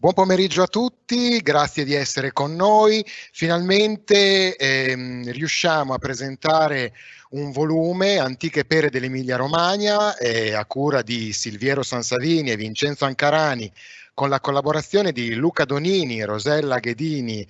Buon pomeriggio a tutti, grazie di essere con noi. Finalmente ehm, riusciamo a presentare un volume Antiche Pere dell'Emilia Romagna eh, a cura di Silviero Sansavini e Vincenzo Ancarani con la collaborazione di Luca Donini, Rosella Ghedini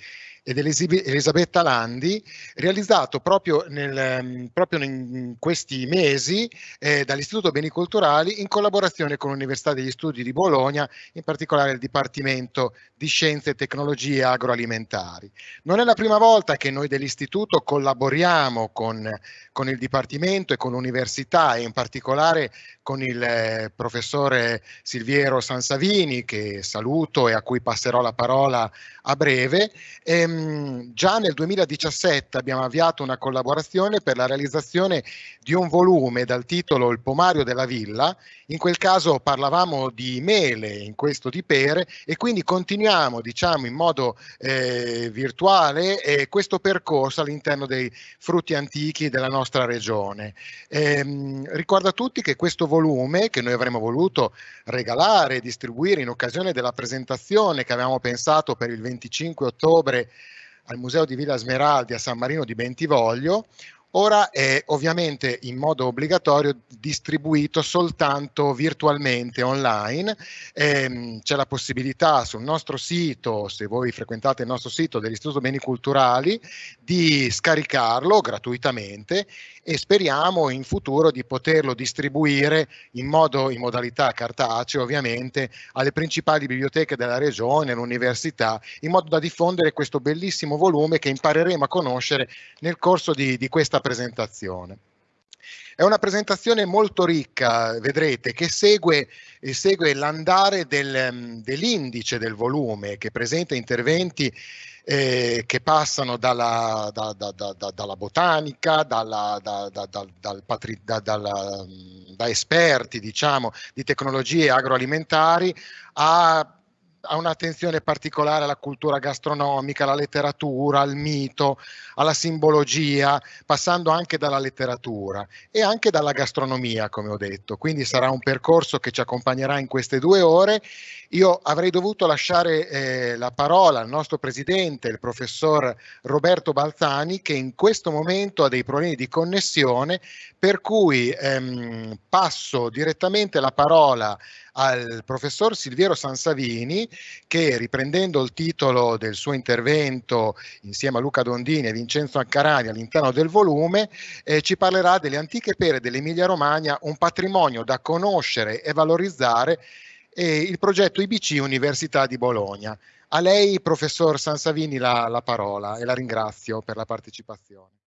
ed Elisabetta Landi, realizzato proprio, nel, ehm, proprio in questi mesi eh, dall'Istituto Beni Culturali in collaborazione con l'Università degli Studi di Bologna, in particolare il Dipartimento di Scienze e Tecnologie Agroalimentari. Non è la prima volta che noi dell'Istituto collaboriamo con, con il Dipartimento e con l'Università e in particolare con il eh, professore Silviero Sansavini, che saluto e a cui passerò la parola a breve. Ehm, Ehm, già nel 2017 abbiamo avviato una collaborazione per la realizzazione di un volume dal titolo Il pomario della villa, in quel caso parlavamo di mele, in questo di pere e quindi continuiamo diciamo in modo eh, virtuale eh, questo percorso all'interno dei frutti antichi della nostra regione. Eh, ricordo a tutti che questo volume che noi avremmo voluto regalare e distribuire in occasione della presentazione che avevamo pensato per il 25 ottobre al Museo di Villa Smeraldi a San Marino di Bentivoglio, ora è ovviamente in modo obbligatorio distribuito soltanto virtualmente online. Ehm, c'è la possibilità sul nostro sito, se voi frequentate il nostro sito dell'Istituto Beni Culturali, di scaricarlo gratuitamente e speriamo in futuro di poterlo distribuire in, modo, in modalità cartacea ovviamente alle principali biblioteche della regione, all'università, in modo da diffondere questo bellissimo volume che impareremo a conoscere nel corso di, di questa presentazione. È una presentazione molto ricca, vedrete, che segue, segue l'andare del, dell'indice del volume, che presenta interventi eh, che passano dalla, da, da, da, dalla botanica, dalla, dal patri, dalla, da esperti diciamo, di tecnologie agroalimentari a ha un'attenzione particolare alla cultura gastronomica, alla letteratura, al mito, alla simbologia, passando anche dalla letteratura e anche dalla gastronomia, come ho detto. Quindi sarà un percorso che ci accompagnerà in queste due ore. Io avrei dovuto lasciare eh, la parola al nostro presidente, il professor Roberto Balzani, che in questo momento ha dei problemi di connessione, per cui ehm, passo direttamente la parola al professor Silviero Sansavini che riprendendo il titolo del suo intervento insieme a Luca Dondini e Vincenzo Accarani all'interno del volume eh, ci parlerà delle antiche pere dell'Emilia Romagna, un patrimonio da conoscere e valorizzare e il progetto IBC Università di Bologna. A lei, professor Sansavini, la, la parola e la ringrazio per la partecipazione.